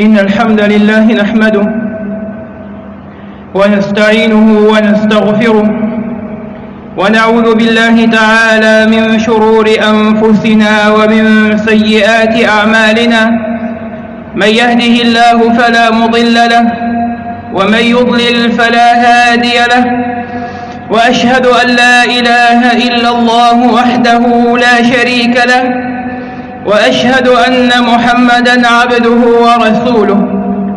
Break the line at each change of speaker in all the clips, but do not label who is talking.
إن الحمد لله نحمده ونستعينه ونستغفره ونعوذ بالله تعالى من شرور أنفسنا ومن سيئات أعمالنا من يهده الله فلا مضل له ومن يضلل فلا هادي له وأشهد أن لا إله إلا الله وحده لا شريك له وأشهد أن محمدا عبده ورسوله.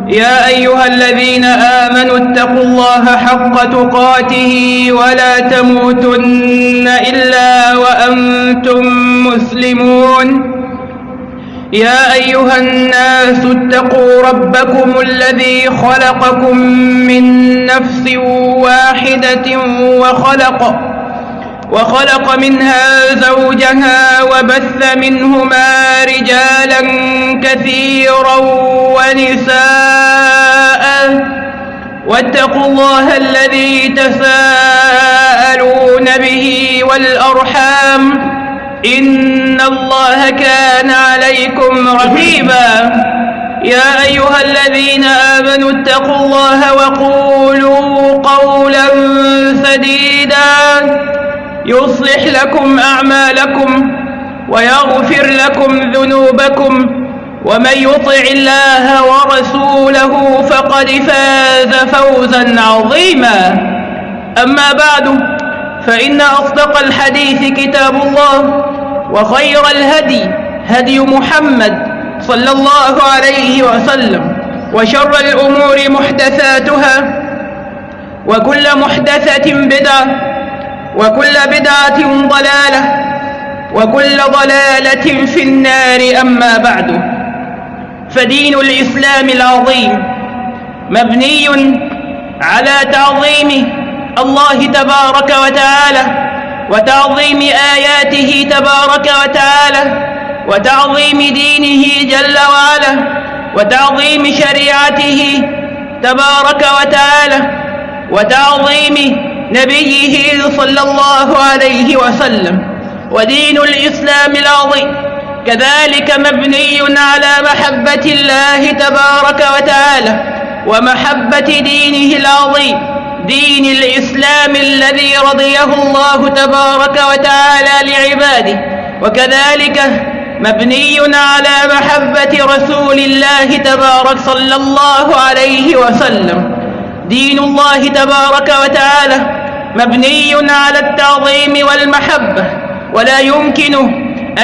يا أيها الذين آمنوا اتقوا الله حق تقاته ولا تموتن إلا وأنتم مسلمون. يا أيها الناس اتقوا ربكم الذي خلقكم من نفس واحدة وخلق وخلق منها زوجها وبث منهما رجالا كثيرا ونساء. واتقوا الله الذي تساءلون به والأرحام. إن الله كان عليكم رقيبا. يا أيها الذين آمنوا اتقوا الله وقولوا قولا سديدا. يصلح لكم أعمالكم ويغفر لكم ذنوبكم ومن يطع الله ورسوله فقد فاز فوزا عظيما. أما بعد فإن أصدق الحديث كتاب الله وخير الهدي هدي محمد صلى الله عليه وسلم وشر الأمور محدثاتها وكل محدثة بدعة وكل بدعة ضلالة وكل ضلالة في النار أما بعد. فدين الإسلام العظيم مبني على تعظيم الله تبارك وتعالى وتعظيم آياته تبارك وتعالى وتعظيم دينه جل وعلا وتعظيم شريعته تبارك وتعالى وتعظيم نبيه صلى الله عليه وسلم ودين الإسلام العظيم. كذلك مبني على محبة الله تبارك وتعالى ومحبة دينه العظيم. دين الإسلام الذي رضيه الله تبارك وتعالى لعباده. وكذلك مبني على محبة رسول الله تبارك صلى الله عليه وسلم. دين الله تبارك وتعالى مبني على التعظيم والمحبة ولا يمكن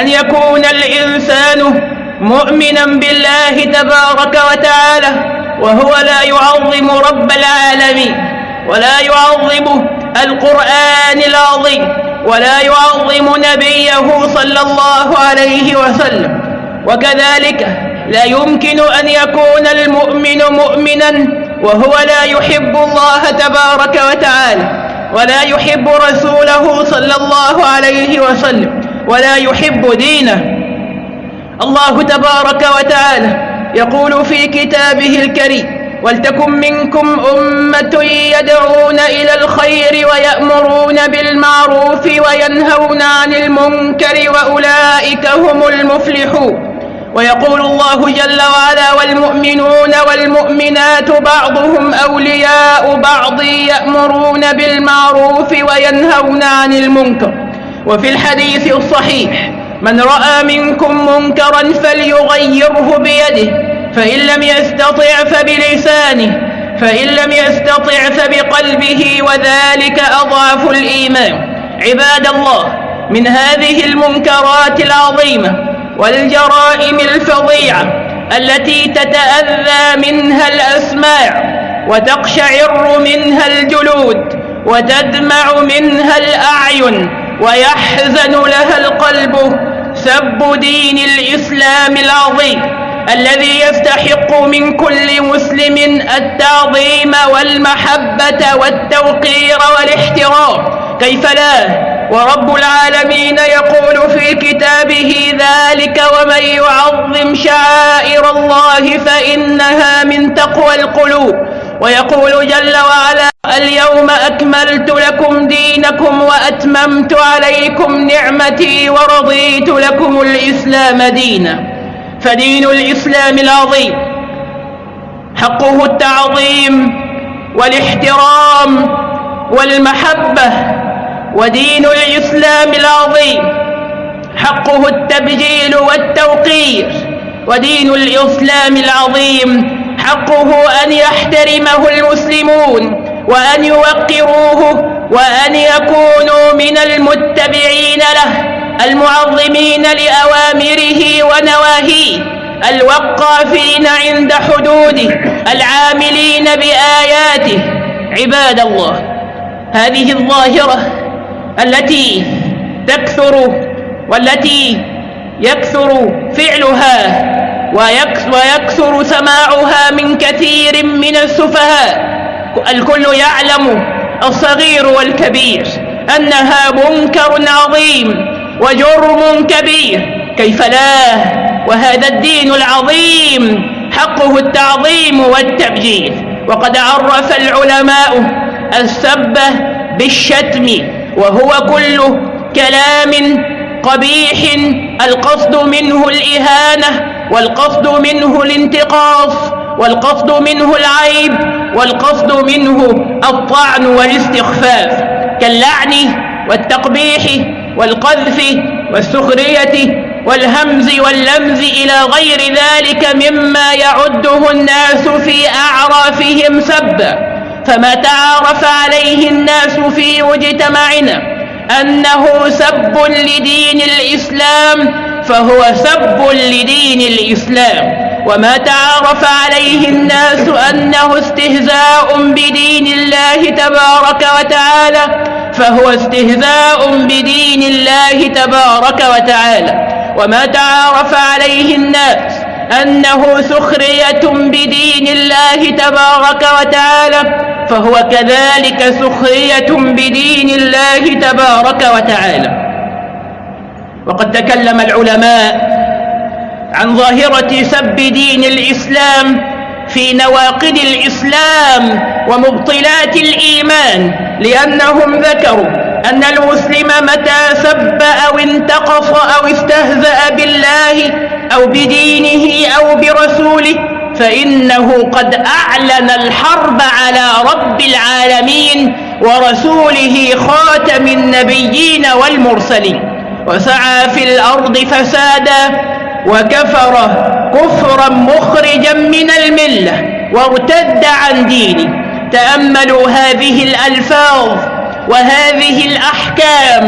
أن يكون الإنسان مؤمنا بالله تبارك وتعالى وهو لا يعظم رب العالمين ولا يعظم القرآن العظيم ولا يعظم نبيه صلى الله عليه وسلم. وكذلك لا يمكن أن يكون المؤمن مؤمنا وهو لا يحب الله تبارك وتعالى. ولا يحب رسوله صلى الله عليه وسلم ولا يحب دينه. الله تبارك وتعالى يقول في كتابه الكريم ولتكن منكم أمة يدعون إلى الخير ويأمرون بالمعروف وينهون عن المنكر وأولئك هم المفلحون. ويقول الله جل وعلا والمؤمنون والمؤمنات بعضهم أولياء بعض يأمرون بالمعروف وينهون عن المنكر. وفي الحديث الصحيح من رأى منكم منكرا فليغيره بيده فإن لم يستطع فبلسانه فإن لم يستطع فبقلبه وذلك أضعف الإيمان. عباد الله من هذه المنكرات العظيمة والجرائم الفظيعة التي تتأذى منها الأسماع وتقشعر منها الجلود وتدمع منها الأعين ويحزن لها القلب سب دين الإسلام العظيم الذي يستحق من كل مسلم التعظيم والمحبة والتوقير والاحترام. كيف لا؟ ورب العالمين يقول في كتابه ذلك ومن يعظم شعائر الله فإنها من تقوى القلوب. ويقول جل وعلا اليوم أكملت لكم دينكم وأتممت عليكم نعمتي ورضيت لكم الإسلام دينا. فدين الإسلام العظيم حقه التعظيم والإحترام والمحبة ودين الإسلام العظيم. حقه التبجيل والتوقير. ودين الإسلام العظيم. حقه أن يحترمه المسلمون وأن يوقروه وأن يكونوا من المتبعين له المعظمين لأوامره ونواهيه الوقافين عند حدوده العاملين بآياته. عباد الله هذه الظاهرة التي تكثر والتي يكثر فعلها ويكثر سماعها من كثير من السفهاء. الكل يعلم الصغير والكبير أنها منكر عظيم وجرم كبير. كيف لا؟ وهذا الدين العظيم حقه التعظيم والتبجيل. وقد عرف العلماء السب بالشتم وهو كل كلام قبيح القصد منه الإهانة والقصد منه الانتقاص والقصد منه العيب والقصد منه الطعن والاستخفاف كاللعن والتقبيح والقذف والسخرية والهمز واللمز إلى غير ذلك مما يعده الناس في أعرافهم سبا فما تعارف عليه الناس في مجتمعنا أنه سب لدين الإسلام فهو سب لدين الإسلام. وما تعارف عليه الناس أنه استهزاء بدين الله تبارك وتعالى فهو استهزاء بدين الله تبارك وتعالى. وما تعارف عليه الناس أنه سخرية بدين الله تبارك وتعالى فهو كذلك سخرية بدين الله تبارك وتعالى. وقد تكلم العلماء عن ظاهرة سب دين الإسلام في نواقض الإسلام ومبطلات الإيمان لأنهم ذكروا أن المسلم متى سب أو انتقص أو استهزأ بالله أو بدينه أو برسوله فإنه قد أعلن الحرب على رب العالمين ورسوله خاتم النبيين والمرسلين وسعى في الأرض فسادا وكفر كفرا مخرجا من الملة وارتد عن دينه تأملوا هذه الألفاظ وهذه الأحكام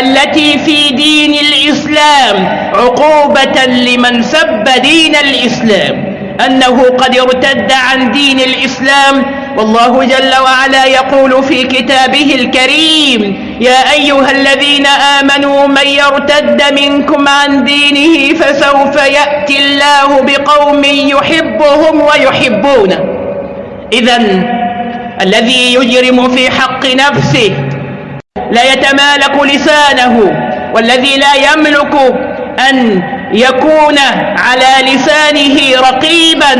التي في دين الإسلام عقوبة لمن سب دين الإسلام أنه قد ارتد عن دين الإسلام. والله جل وعلا يقول في كتابه الكريم يا أيها الذين آمنوا من يرتد منكم عن دينه فسوف يأتي الله بقوم يحبهم ويحبونه. إذا الذي يجرم في حق نفسه لا يتمالك لسانه والذي لا يملك أن يكون على لسانه رقيبا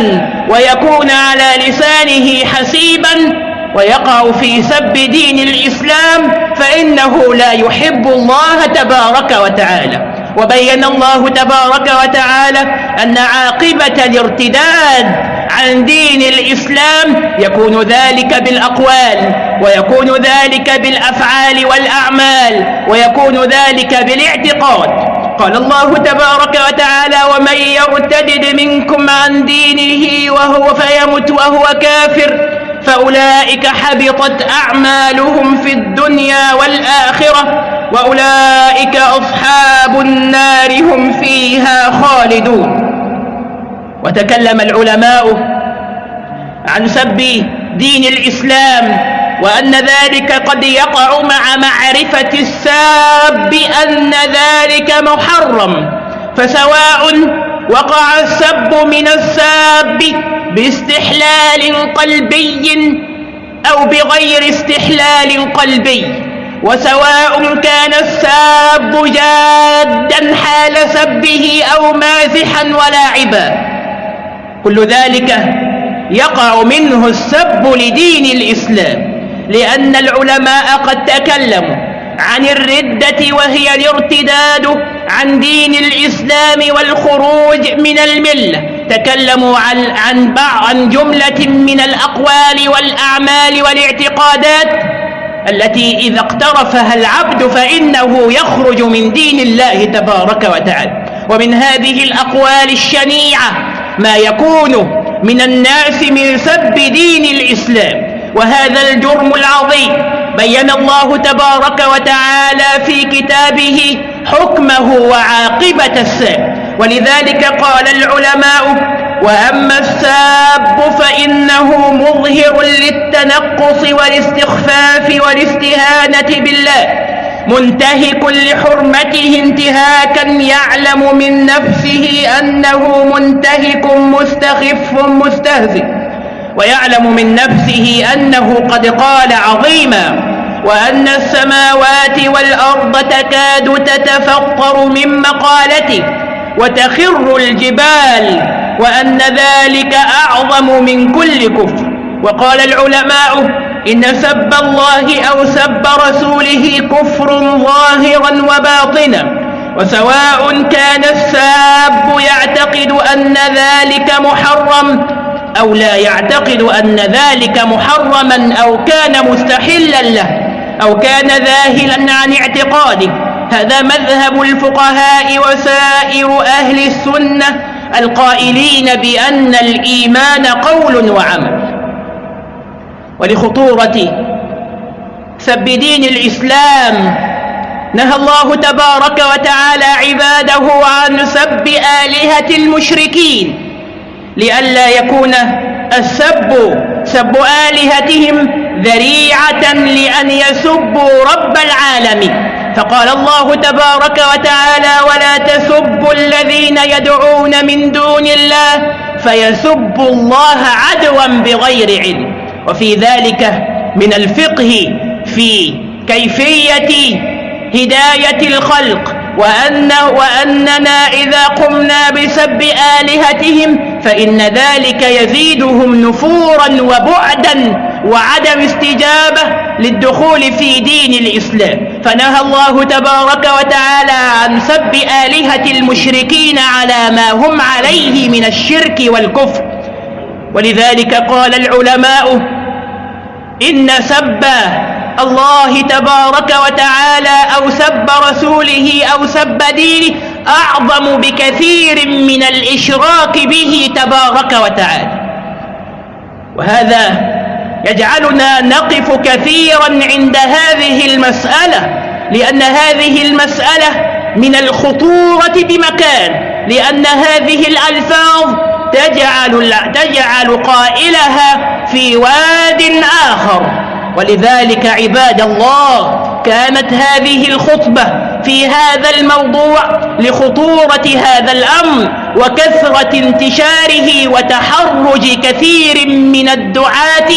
ويكون على لسانه حسيبا ويقع في سب دين الإسلام فإنه لا يحب الله تبارك وتعالى. وبين الله تبارك وتعالى أن عاقبة الارتداد عن دين الإسلام يكون ذلك بالأقوال ويكون ذلك بالأفعال والأعمال ويكون ذلك بالاعتقاد. قال الله تبارك وتعالى ومن يرتدد منكم عن دينه وهو فيمت وهو كافر فأولئك حبطت أعمالهم في الدنيا والآخرة وأولئك أصحاب النار هم فيها خالدون. وتكلم العلماء عن سب دين الإسلام وأن ذلك قد يقع مع معرفة الساب أن ذلك محرم فسواء وقع السب من الساب باستحلال قلبي أو بغير استحلال قلبي وسواء كان الساب جادا حال سبه أو مازحا ولاعبا. كل ذلك يقع منه السب لدين الإسلام لأن العلماء قد تكلموا عن الردة وهي الارتداد عن دين الإسلام والخروج من الملة تكلموا عن عن عن جملة من الأقوال والأعمال والاعتقادات التي إذا اقترفها العبد فإنه يخرج من دين الله تبارك وتعالى. ومن هذه الأقوال الشنيعة ما يكون من الناس من سب دين الإسلام. وهذا الجرم العظيم بين الله تبارك وتعالى في كتابه حكمه وعاقبة الساب. ولذلك قال العلماء وأما الساب فإنه مظهر للتنقص والاستخفاف والاستهانة بالله. منتهك لحرمته انتهاكا يعلم من نفسه أنه منتهك مستخف مستهزئ ويعلم من نفسه أنه قد قال عظيما وأن السماوات والأرض تكاد تتفطر من مقالته وتخر الجبال وأن ذلك أعظم من كل كفر. وقال العلماء إن سب الله أو سب رسوله كفر ظاهرا وباطنا وسواء كان الساب يعتقد أن ذلك محرم أو لا يعتقد أن ذلك محرما أو كان مستحلا له أو كان ذاهلا عن اعتقاده هذا مذهب الفقهاء وسائر أهل السنة القائلين بأن الإيمان قول وعمل ولخطورة. سب دين الإسلام نهى الله تبارك وتعالى عباده عن سب آلهة المشركين لئلا يكون السب سب آلهتهم ذريعة لأن يسبوا رب العالمين. فقال الله تبارك وتعالى ولا تسبوا الذين يدعون من دون الله فيسبوا الله عدوا بغير علم. وفي ذلك من الفقه في كيفية هداية الخلق وأن وأننا إذا قمنا بسب آلهتهم فإن ذلك يزيدهم نفورا وبعدا وعدم استجابة للدخول في دين الإسلام. فنهى الله تبارك وتعالى عن سب آلهة المشركين على ما هم عليه من الشرك والكفر. ولذلك قال العلماء إن سب الله تبارك وتعالى أو سب رسوله أو سب دينه أعظم بكثير من الإشراك به تبارك وتعالى. وهذا يجعلنا نقف كثيرا عند هذه المسألة لأن هذه المسألة من الخطورة بمكان لأن هذه الألفاظ تجعل, تجعل قائلها في واد آخر. ولذلك عباد الله كانت هذه الخطبة في هذا الموضوع لخطورة هذا الأمر وكثرة انتشاره وتحرج كثير من الدعاة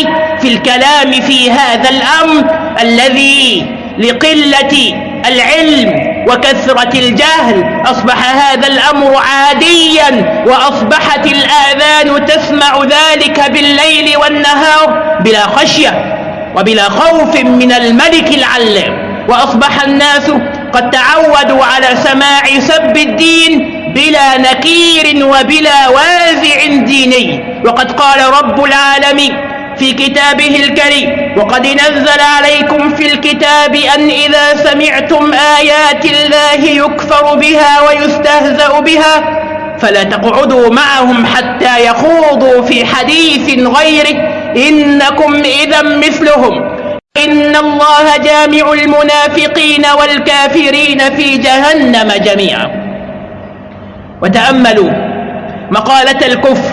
في الكلام في هذا الأمر الذي لقلة العلم وكثرة الجهل أصبح هذا الأمر عاديا وأصبحت الآذان تسمع ذلك بالليل والنهار بلا خشية وبلا خوف من الملك العلام وأصبح الناس قد تعودوا على سماع سب الدين بلا نكير وبلا وازع ديني. وقد قال رب العالمين في كتابه الكريم. وقد نزل عليكم في الكتاب أن إذا سمعتم آيات الله يكفر بها ويستهزأ بها فلا تقعدوا معهم حتى يخوضوا في حديث غيره. إنكم إذا مثلهم. إن الله جامع المنافقين والكافرين في جهنم جميعا. وتأملوا مقالة الكفر.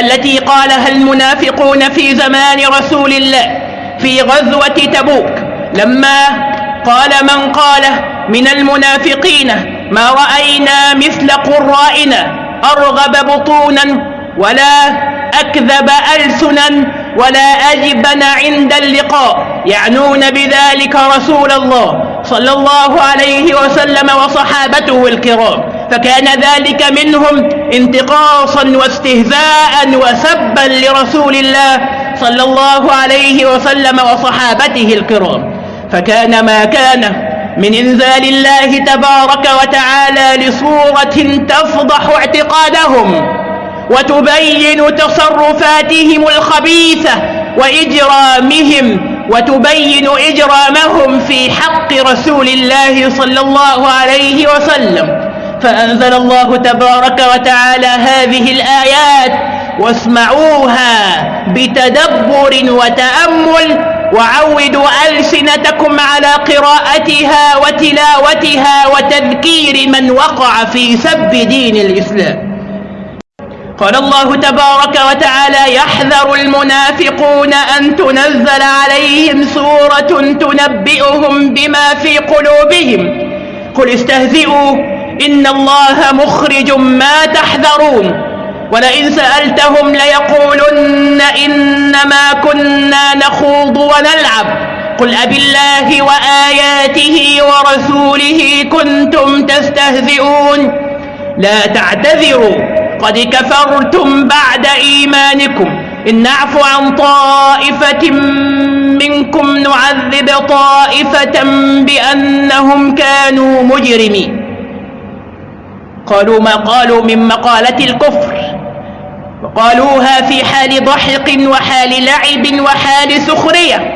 التي قالها المنافقون في زمان رسول الله في غزوة تبوك؟ لما قال من قال من المنافقين ما رأينا مثل قرائنا أرغب بطونا ولا أكذب ألسنا ولا أجبن عند اللقاء. يعنون بذلك رسول الله صلى الله عليه وسلم وصحابته الكرام. فكان ذلك منهم انتقاصا واستهزاء وسبا لرسول الله صلى الله عليه وسلم وصحابته الكرام. فكان ما كان من إنزال الله تبارك وتعالى لصورة تفضح اعتقادهم وتبين تصرفاتهم الخبيثة وإجرامهم وتبين إجرامهم في حق رسول الله صلى الله عليه وسلم. فأنزل الله تبارك وتعالى هذه الآيات واسمعوها بتدبر وتأمل وعودوا ألسنتكم على قراءتها وتلاوتها وتذكير من وقع في سب دين الإسلام. قال الله تبارك وتعالى يحذر المنافقون أن تنزل عليهم سورة تنبئهم بما في قلوبهم. قل استهزئوا إن الله مخرج ما تحذرون ولئن سألتهم ليقولن إنما كنا نخوض ونلعب قل أب الله وآياته ورسوله كنتم تستهزئون لا تعتذروا قد كفرتم بعد إيمانكم إن نعفو عن طائفة منكم نعذب طائفة بأنهم كانوا مجرمين قالوا ما قالوا من مقالة الكفر. وقالوها في حال ضحك وحال لعب وحال سخرية.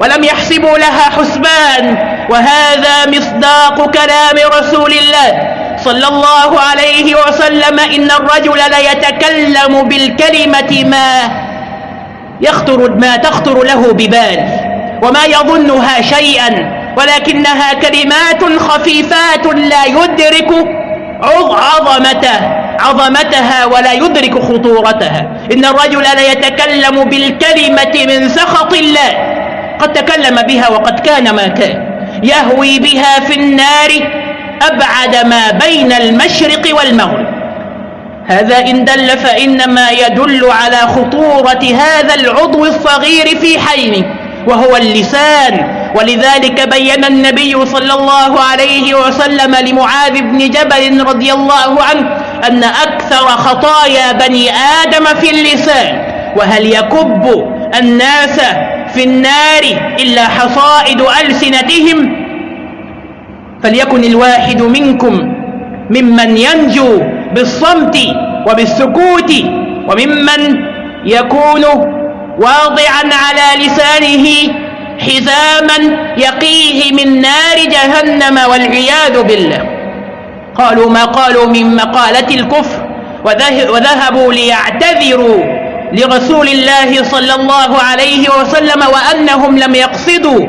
ولم يحسبوا لها حسبان. وهذا مصداق كلام رسول الله صلى الله عليه وسلم إن الرجل ليتكلم بالكلمة ما يخطر ما تخطر له ببال وما يظنها شيئا. ولكنها كلمات خفيفات لا يدرك عظمته عظمتها ولا يدرك خطورتها. إن الرجل ليتكلم بالكلمة من سخط الله. قد تكلم بها وقد كان ما كان. يهوي بها في النار أبعد ما بين المشرق والمغرب. هذا إن دل فإنما يدل على خطورة هذا العضو الصغير في حينه. وهو اللسان. ولذلك بين النبي صلى الله عليه وسلم لمعاذ بن جبل رضي الله عنه أن أكثر خطايا بني آدم في اللسان. وهل يكب الناس في النار إلا حصائد ألسنتهم؟ فليكن الواحد منكم ممن ينجو بالصمت وبالسكوت وممن يكون واضعا على لسانه حزاما يقيه من نار جهنم والعياذ بالله. قالوا ما قالوا من مقالة الكفر وذهبوا ليعتذروا لرسول الله صلى الله عليه وسلم وأنهم لم يقصدوا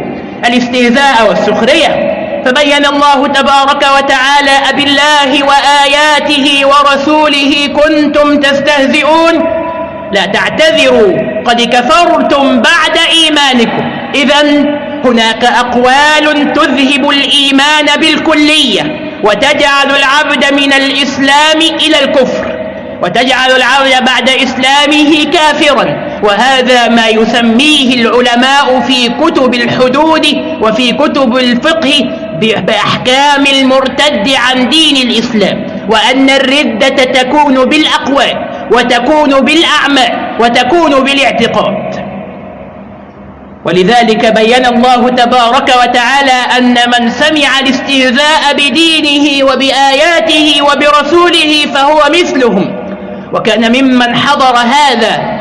الاستهزاء والسخرية. فبين الله تبارك وتعالى أبالله وآياته ورسوله كنتم تستهزئون. لا تعتذروا. قد كفرتم بعد إيمانكم. إذا هناك أقوال تذهب الإيمان بالكلية وتجعل العبد من الإسلام إلى الكفر وتجعل العبد بعد إسلامه كافرا. وهذا ما يسميه العلماء في كتب الحدود وفي كتب الفقه بأحكام المرتد عن دين الإسلام وأن الردة تكون بالأقوال. وتكون بالأعمال وتكون بالاعتقاد. ولذلك بين الله تبارك وتعالى أن من سمع الاستهزاء بدينه وبآياته وبرسوله فهو مثلهم. وكان ممن حضر هذا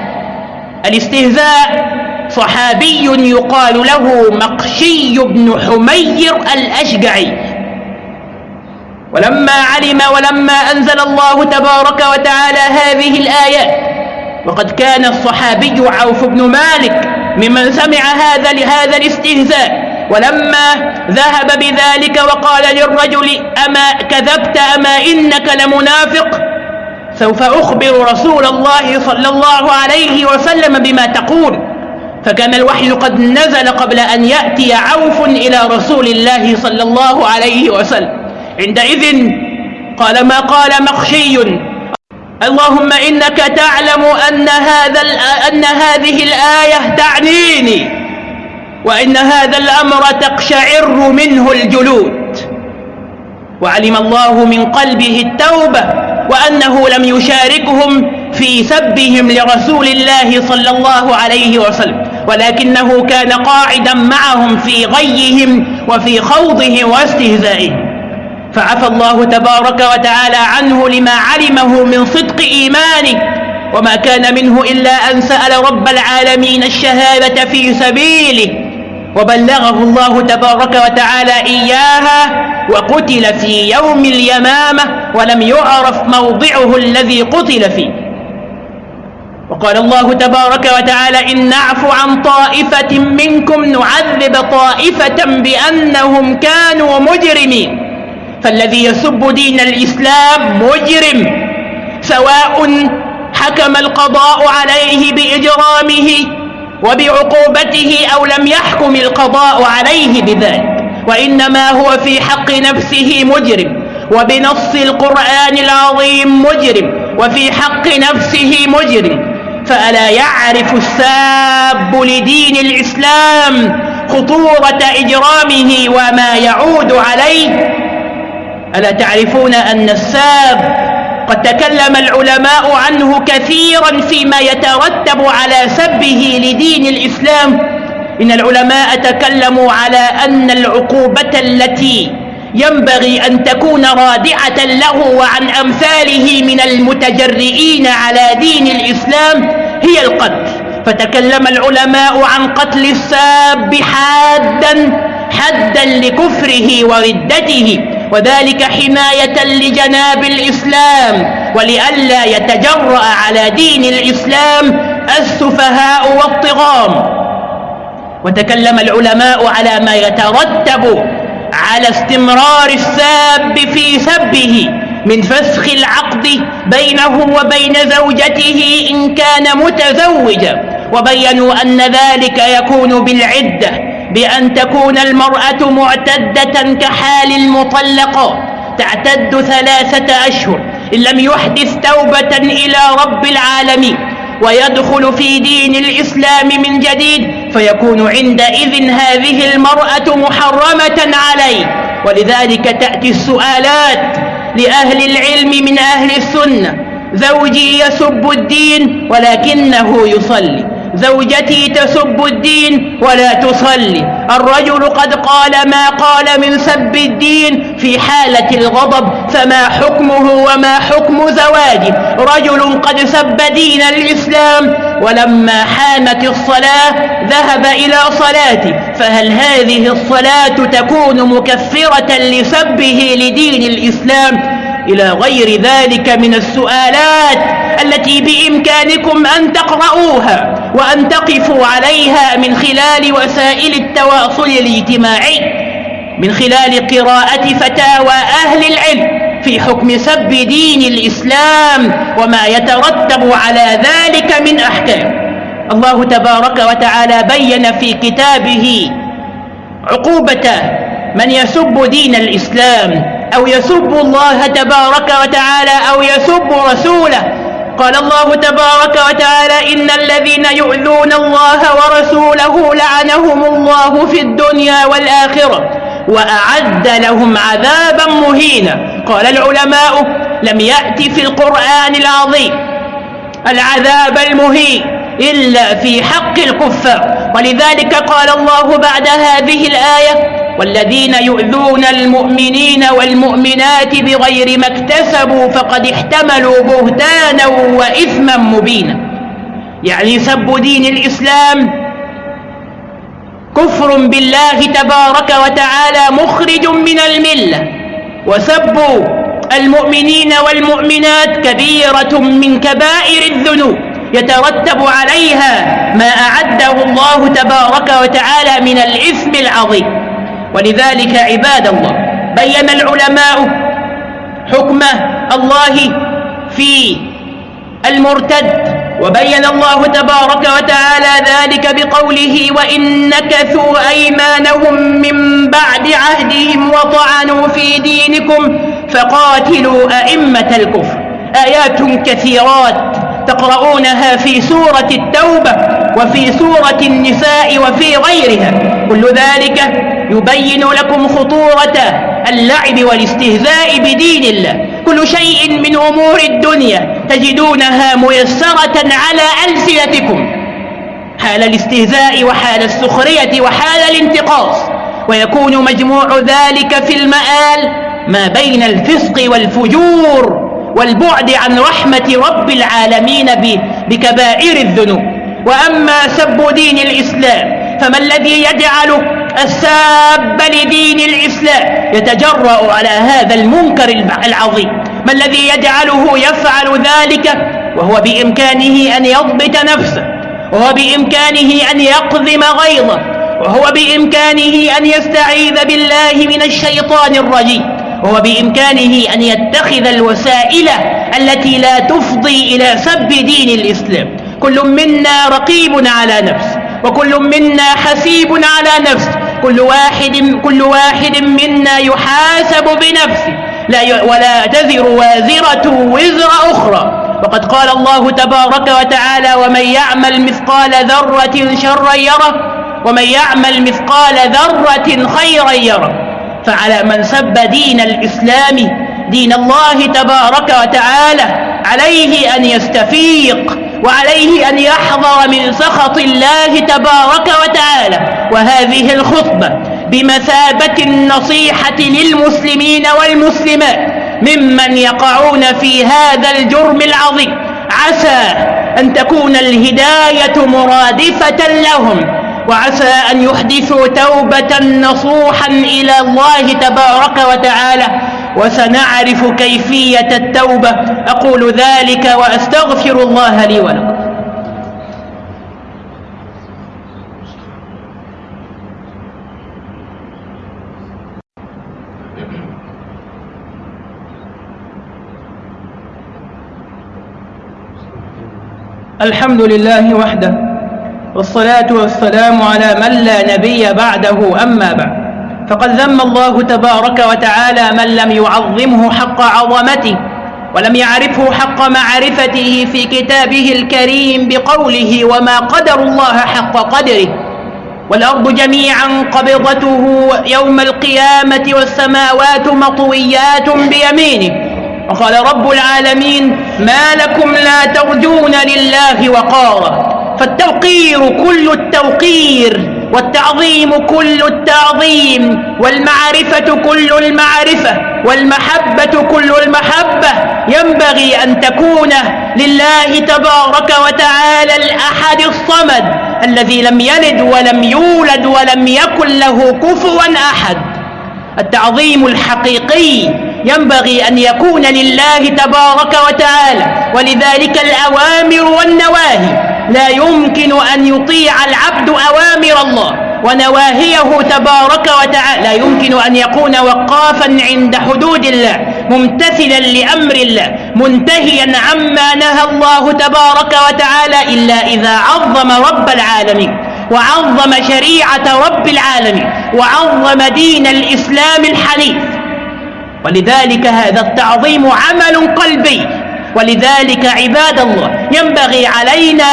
الاستهزاء صحابي يقال له مقشي بن حمير الأشجعي. ولما علم ولما أنزل الله تبارك وتعالى هذه الآيات وقد كان الصحابي عوف بن مالك ممن سمع هذا لهذا الاستهزاء. ولما ذهب بذلك وقال للرجل أما كذبت أما إنك لمنافق؟ سوف أخبر رسول الله صلى الله عليه وسلم بما تقول. فكان الوحي قد نزل قبل أن يأتي عوف إلى رسول الله صلى الله عليه وسلم. عندئذ قال ما قال مخشي. اللهم إنك تعلم أن, هذا أن هذه الآية تعنيني وإن هذا الأمر تقشعر منه الجلود. وعلم الله من قلبه التوبة وأنه لم يشاركهم في سبهم لرسول الله صلى الله عليه وسلم ولكنه كان قاعدا معهم في غيهم وفي خوضهم واستهزائهم. فعفى الله تبارك وتعالى عنه لما علمه من صدق إيمانه وما كان منه إلا أن سأل رب العالمين الشهادة في سبيله وبلغه الله تبارك وتعالى إياها وقتل في يوم اليمامة ولم يعرف موضعه الذي قتل فيه. وقال الله تبارك وتعالى إن نعفو عن طائفة منكم نعذب طائفة بأنهم كانوا مجرمين. فالذي يسب دين الإسلام مجرم سواء حكم القضاء عليه بإجرامه وبعقوبته أو لم يحكم القضاء عليه بذلك وإنما هو في حق نفسه مجرم وبنص القرآن العظيم مجرم وفي حق نفسه مجرم فألا يعرف الساب لدين الإسلام خطورة إجرامه وما يعود عليه ألا تعرفون أن الساب قد تكلم العلماء عنه كثيرا فيما يترتب على سبه لدين الإسلام؟ إن العلماء تكلموا على أن العقوبة التي ينبغي أن تكون رادعة له وعن أمثاله من المتجرئين على دين الإسلام هي القتل. فتكلم العلماء عن قتل الساب حادا حدا لكفره وردته. وذلك حماية لجناب الإسلام ولئلا يتجرأ على دين الإسلام السفهاء والطغام. وتكلم العلماء على ما يترتب على استمرار الساب في سبه من فسخ العقد بينه وبين زوجته إن كان متزوجا. وبينوا أن ذلك يكون بالعدة بأن تكون المرأة معتدة كحال المطلقات تعتد ثلاثة أشهر إن لم يحدث توبة إلى رب العالمين ويدخل في دين الإسلام من جديد فيكون عندئذ هذه المرأة محرمة عليه. ولذلك تأتي السؤالات لأهل العلم من أهل السنة زوجي يسب الدين ولكنه يصلي. زوجتي تسب الدين ولا تصلي. الرجل قد قال ما قال من سب الدين في حالة الغضب فما حكمه وما حكم زواجه. رجل قد سب دين الإسلام ولما حامت الصلاة ذهب إلى صلاته. فهل هذه الصلاة تكون مكفرة لسبه لدين الإسلام؟ إلى غير ذلك من السؤالات التي بإمكانكم أن تقرؤوها. وأن تقفوا عليها من خلال وسائل التواصل الاجتماعي من خلال قراءة فتاوى أهل العلم في حكم سب دين الإسلام وما يترتب على ذلك من أحكام. الله تبارك وتعالى بين في كتابه عقوبة من يسب دين الإسلام أو يسب الله تبارك وتعالى أو يسب رسوله قال الله تبارك وتعالى إن الذين يؤذون الله ورسوله لعنهم الله في الدنيا والآخرة وأعد لهم عذابا مهينا. قال العلماء لم يأت في القرآن العظيم العذاب المهين إلا في حق الكفار. ولذلك قال الله بعد هذه الآية والذين يؤذون المؤمنين والمؤمنات بغير ما اكتسبوا فقد احتملوا بهتانا وإثما مبينا. يعني سب دين الإسلام كفر بالله تبارك وتعالى مخرج من الملة وسب المؤمنين والمؤمنات كبيرة من كبائر الذنوب يترتب عليها ما أعده الله تبارك وتعالى من الإثم العظيم. ولذلك عباد الله بين العلماء حكم الله في المرتد وبين الله تبارك وتعالى ذلك بقوله وإن نكثوا أيمانهم من بعد عهدهم وطعنوا في دينكم فقاتلوا أئمة الكفر. آيات كثيرات تقرؤونها في سورة التوبة وفي سورة النساء وفي غيرها كل ذلك يبين لكم خطورة اللعب والاستهزاء بدين الله. كل شيء من أمور الدنيا تجدونها ميسرة على ألسنتكم. حال الاستهزاء وحال السخرية وحال الانتقاص ويكون مجموع ذلك في المآل ما بين الفسق والفجور والبعد عن رحمة رب العالمين بكبائر الذنوب. وأما سب دين الإسلام فما الذي يجعل الساب لدين الإسلام يتجرأ على هذا المنكر العظيم. ما الذي يجعله يفعل ذلك؟ وهو بإمكانه أن يضبط نفسه. وهو بإمكانه أن يقذم غيظه. وهو بإمكانه أن يستعيذ بالله من الشيطان الرجيم. وهو بإمكانه أن يتخذ الوسائل التي لا تفضي إلى سب دين الإسلام. كل منا رقيب على نفسه. وكل منا حسيب على نفسه. كل واحد كل واحد منا يحاسب بنفسه. لا ولا تزر وازرة وزر أخرى. وقد قال الله تبارك وتعالى ومن يعمل مثقال ذرة شرا يره ومن يعمل مثقال ذرة خيرا يره. فعلى من سب دين الإسلام دين الله تبارك وتعالى عليه أن يستفيق وعليه أن يحذر من سخط الله تبارك وتعالى. وهذه الخطبة بمثابة النصيحة للمسلمين والمسلمات ممن يقعون في هذا الجرم العظيم. عسى أن تكون الهداية مرادفة لهم وعسى أن يحدثوا توبة نصوحا إلى الله تبارك وتعالى. وسنعرف كيفية التوبة. أقول ذلك وأستغفر الله لي ولكم. الحمد لله وحده والصلاة والسلام على من لا نبي بعده أما بعد. فقد ذم الله تبارك وتعالى من لم يعظمه حق عظمته ولم يعرفه حق معرفته في كتابه الكريم بقوله وما قدر الله حق قدره. والأرض جميعا قبضته يوم القيامة والسماوات مطويات بيمينه. وقال رب العالمين ما لكم لا ترجون لله وقارا فالتوقير كل التوقير والتعظيم كل التعظيم والمعرفة كل المعرفة والمحبة كل المحبة ينبغي أن تكون لله تبارك وتعالى الأحد الصمد الذي لم يلد ولم يولد ولم يكن له كفوا أحد التعظيم الحقيقي ينبغي أن يكون لله تبارك وتعالى ولذلك الأوامر والنواهي. لا يمكن أن يطيع العبد أوامر الله ونواهيه تبارك وتعالى. لا يمكن أن يكون وقافا عند حدود الله ممتثلا لأمر الله منتهيا عما نهى الله تبارك وتعالى إلا إذا عظم رب العالمين وعظم شريعة رب العالمين وعظم دين الإسلام الحنيف. ولذلك هذا التعظيم عمل قلبي. ولذلك عباد الله ينبغي علينا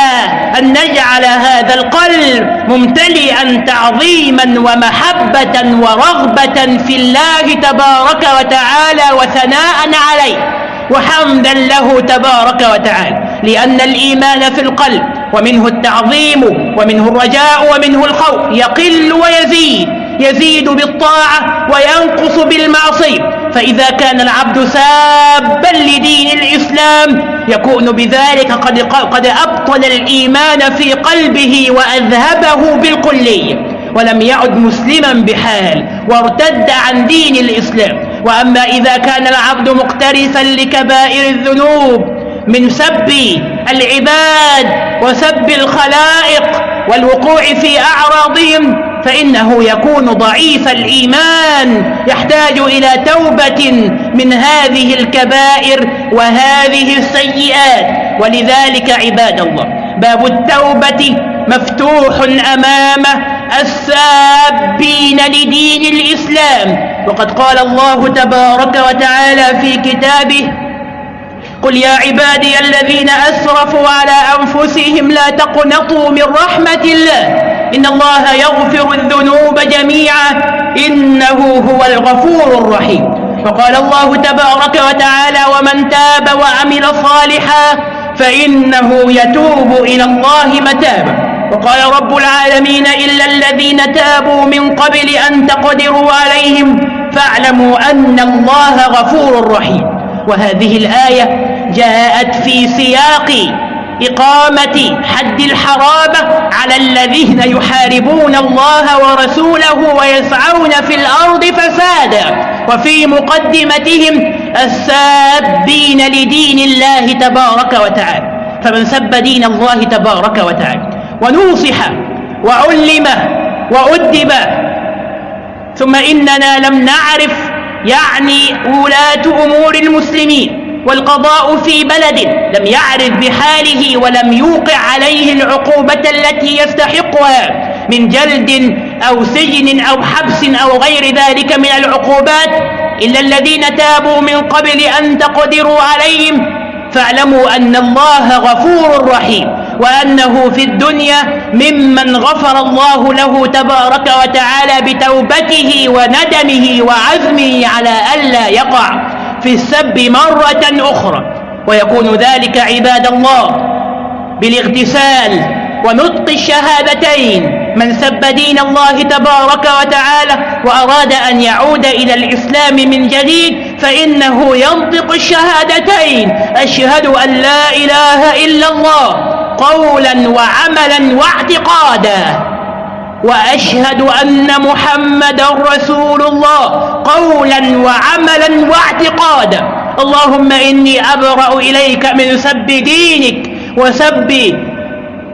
أن نجعل هذا القلب ممتلئا تعظيما ومحبة ورغبة في الله تبارك وتعالى وثناء عليه وحمدا له تبارك وتعالى. لأن الإيمان في القلب ومنه التعظيم ومنه الرجاء ومنه الخوف يقل ويزيد. يزيد بالطاعة وينقص بالمعصية. فإذا كان العبد سابا لدين الإسلام يكون بذلك قد, قد أبطل الإيمان في قلبه وأذهبه بالكلية. ولم يعد مسلما بحال وارتد عن دين الإسلام. وأما إذا كان العبد مقترفا لكبائر الذنوب من سب العباد وسب الخلائق والوقوع في أعراضهم فإنه يكون ضعيف الإيمان يحتاج إلى توبة من هذه الكبائر وهذه السيئات. ولذلك عباد الله باب التوبة مفتوح أمام السابين لدين الإسلام. وقد قال الله تبارك وتعالى في كتابه قل يا عبادي الذين أسرفوا على أنفسهم لا تقنطوا من رحمة الله. إن الله يغفر الذنوب جميعا. إنه هو الغفور الرحيم. وقال الله تبارك وتعالى ومن تاب وعمل صالحا فإنه يتوب إلى الله متابا. وقال رب العالمين إلا الذين تابوا من قبل أن تقدروا عليهم فاعلموا أن الله غفور رحيم. وهذه الآية جاءت في سياق إقامة حد الحرابة على الذين يحاربون الله ورسوله ويسعون في الأرض فسادا وفي مقدمتهم السابين لدين الله تبارك وتعالى. فمن سب دين الله تبارك وتعالى ونوصح وعلم وأدب ثم إننا لم نعرف يعني ولاة أمور المسلمين. والقضاء في بلد لم يعرف بحاله ولم يوقع عليه العقوبة التي يستحقها من جلد أو سجن أو حبس أو غير ذلك من العقوبات إلا الذين تابوا من قبل أن تقدروا عليهم. فاعلموا أن الله غفور رحيم وأنه في الدنيا ممن غفر الله له تبارك وتعالى بتوبته وندمه وعزمه على ألا يقع. في السب مرة أخرى ويكون ذلك عباد الله بالاغتسال ونطق الشهادتين. من سب دين الله تبارك وتعالى وأراد أن يعود إلى الإسلام من جديد فإنه ينطق الشهادتين. أشهد أن لا إله إلا الله قولا وعملا واعتقادا. وأشهد أن محمد رسول الله قولا وعملا واعتقادا. اللهم إني أبرأ إليك من سب دينك وسب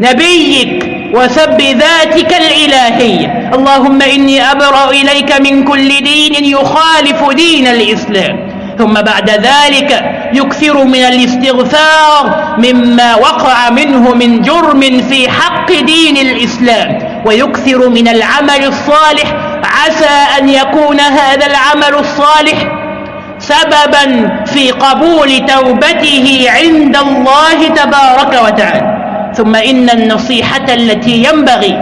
نبيك وسب ذاتك الإلهية اللهم إني أبرأ إليك من كل دين يخالف دين الإسلام. ثم بعد ذلك يكثر من الاستغفار مما وقع منه من جرم في حق دين الإسلام. ويكثر من العمل الصالح. عسى أن يكون هذا العمل الصالح سببا في قبول توبته عند الله تبارك وتعالى. ثم إن النصيحة التي ينبغي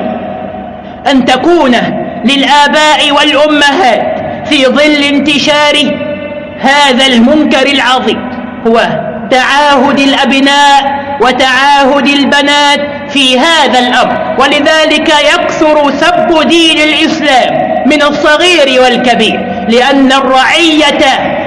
أن تكون للآباء والأمهات في ظل انتشار هذا المنكر العظيم هو تعاهد الأبناء وتعاهد البنات في هذا الأمر. ولذلك يكثر سب دين الإسلام من الصغير والكبير لأن الرعية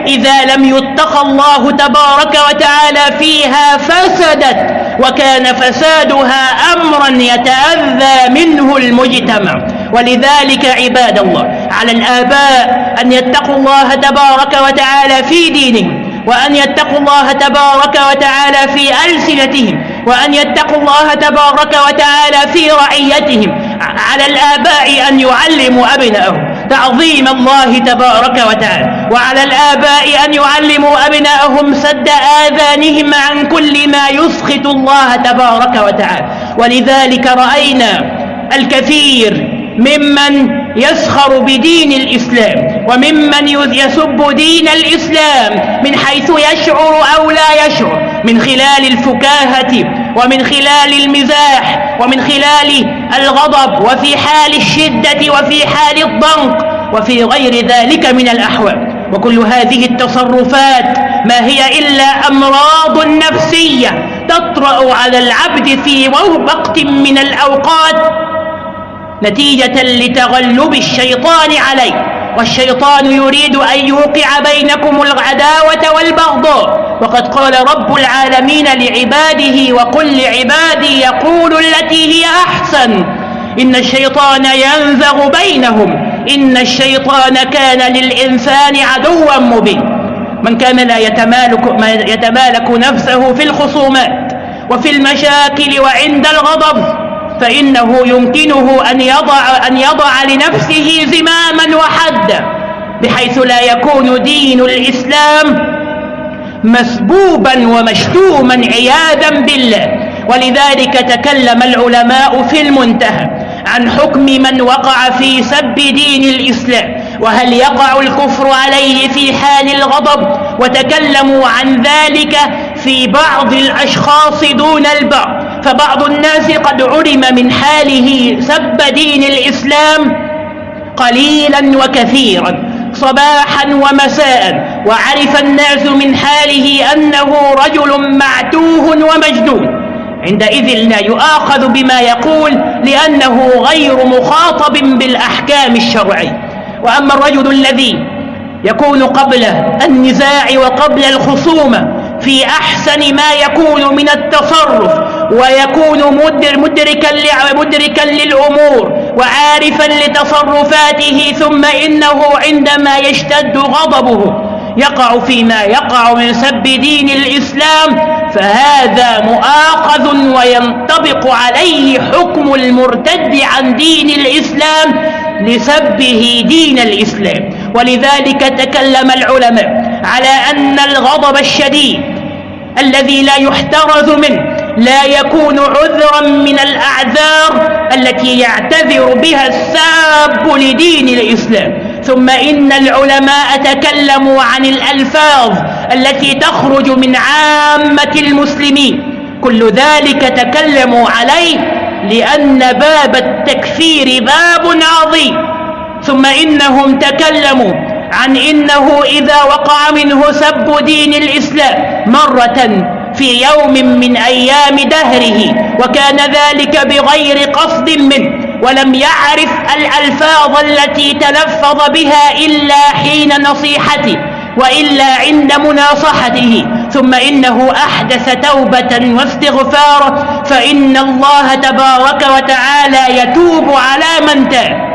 إذا لم يتق الله تبارك وتعالى فيها فسدت وكان فسادها أمرا يتأذى منه المجتمع. ولذلك عباد الله على الآباء أن يتقوا الله تبارك وتعالى في دينهم وأن يتقوا الله تبارك وتعالى في ألسنتهم وأن يتقوا الله تبارك وتعالى في رعيتهم على الآباء أن يعلموا أبنائهم تعظيم الله تبارك وتعالى وعلى الآباء أن يعلموا أبنائهم سد آذانهم عن كل ما يسخط الله تبارك وتعالى. ولذلك رأينا الكثير ممن يسخر بدين الإسلام وممن يسب دين الإسلام من حيث يشعر أو لا يشعر. من خلال الفكاهة ومن خلال المزاح ومن خلال الغضب وفي حال الشدة وفي حال الضنك وفي غير ذلك من الأحوال. وكل هذه التصرفات ما هي إلا أمراض نفسية تطرأ على العبد في وقت من الأوقات نتيجة لتغلب الشيطان عليه. والشيطان يريد أن يوقع بينكم العداوة والبغضاء وقد قال رب العالمين لعباده وقل لعبادي يقول التي هي أحسن. إن الشيطان ينزغ بينهم. إن الشيطان كان للإنسان عدوا مبين. من كان لا يتمالك, يتمالك نفسه في الخصومات وفي المشاكل وعند الغضب. فإنه يمكنه أن يضع, أن يضع لنفسه زماما وحدا بحيث لا يكون دين الإسلام مسبوبا ومشتوما عياذا بالله. ولذلك تكلم العلماء في المنتهى عن حكم من وقع في سب دين الإسلام وهل يقع الكفر عليه في حال الغضب وتكلموا عن ذلك في بعض الأشخاص دون البعض. فبعض الناس قد علم من حاله سب دين الإسلام قليلا وكثيرا صباحا ومساء وعرف الناس من حاله أنه رجل معتوه ومجدون عندئذ لا يؤاخذ بما يقول لأنه غير مخاطب بالأحكام الشرعية. وأما الرجل الذي يكون قبل النزاع وقبل الخصومة في أحسن ما يكون من التصرف ويكون مدركا مدركا للأمور وعارفا لتصرفاته ثم إنه عندما يشتد غضبه يقع فيما يقع من سب دين الإسلام فهذا مؤاخذ وينطبق عليه حكم المرتد عن دين الإسلام لسبه دين الإسلام. ولذلك تكلم العلماء على أن الغضب الشديد الذي لا يحترز منه لا يكون عذرا من الأعذار التي يعتذر بها الساب لدين الإسلام. ثم إن العلماء تكلموا عن الألفاظ التي تخرج من عامة المسلمين. كل ذلك تكلموا عليه لأن باب التكفير باب عظيم. ثم إنهم تكلموا عن إنه إذا وقع منه سب دين الإسلام مرة في يوم من أيام دهره وكان ذلك بغير قصد منه ولم يعرف الألفاظ التي تلفظ بها إلا حين نصيحته وإلا عند مناصحته. ثم إنه أحدث توبة واستغفارا فإن الله تبارك وتعالى يتوب على من تاب.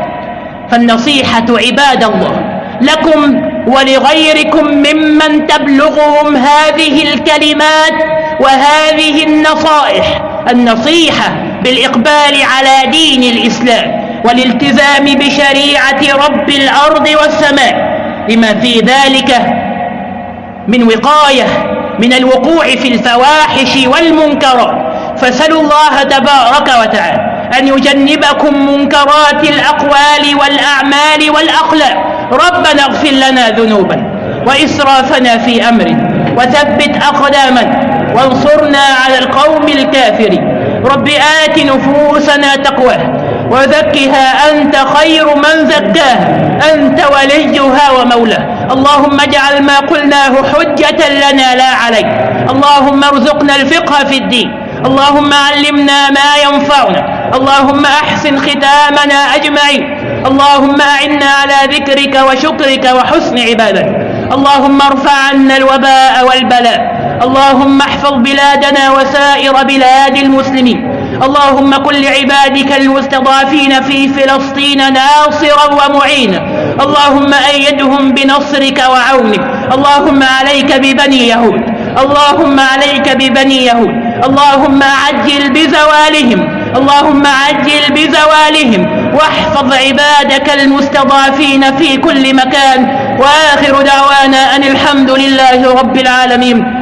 فالنصيحة عباد الله لكم ولغيركم ممن تبلغهم هذه الكلمات وهذه النصائح. النصيحة بالإقبال على دين الإسلام والالتزام بشريعة رب الأرض والسماء لما في ذلك من وقاية من الوقوع في الفواحش والمنكرات. فسلوا الله تبارك وتعالى أن يجنبكم منكرات الأقوال والأعمال والأخلاق ربنا اغفر لنا ذنوبا وإسرافنا في أمرنا وثبت أقدامنا وانصرنا على القوم الكافرين. رب آت نفوسنا تقواها وزكها أنت خير من زكاها. أنت وليها ومولاها اللهم اجعل ما قلناه حجة لنا لا عليك. اللهم ارزقنا الفقه في الدين. اللهم علمنا ما ينفعنا. اللهم أحسن ختامنا أجمعين. اللهم أعنا على ذكرك وشكرك وحسن عبادتك اللهم ارفع عنا الوباء والبلاء. اللهم احفظ بلادنا وسائر بلاد المسلمين. اللهم كن لعبادك المستضعفين في فلسطين ناصرا ومعينا اللهم أيدهم بنصرك وعونك. اللهم عليك ببني يهود. اللهم عليك ببني يهود. اللهم عجل بزوالهم. اللهم عجل بزوالهم واحفظ عبادك المستضعفين في كل مكان. وآخر دعوانا أن الحمد لله رب العالمين.